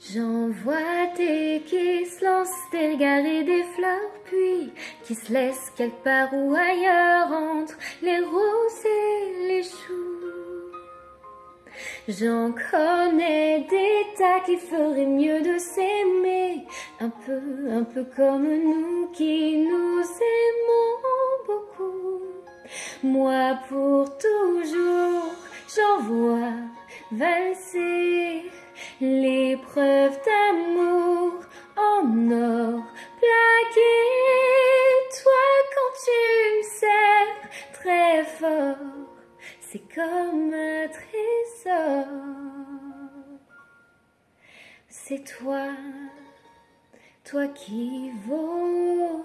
J'envoie tes qui se lancent des regards des fleurs, puis qui se laissent quelque part ou ailleurs entre les roses et les choux. J'en connais des tas qui feraient mieux de s'aimer, un peu, un peu comme nous qui nous aimons beaucoup. Moi pour toujours, j'envoie valser c'est comme un trésor. C'est toi, toi qui l'or.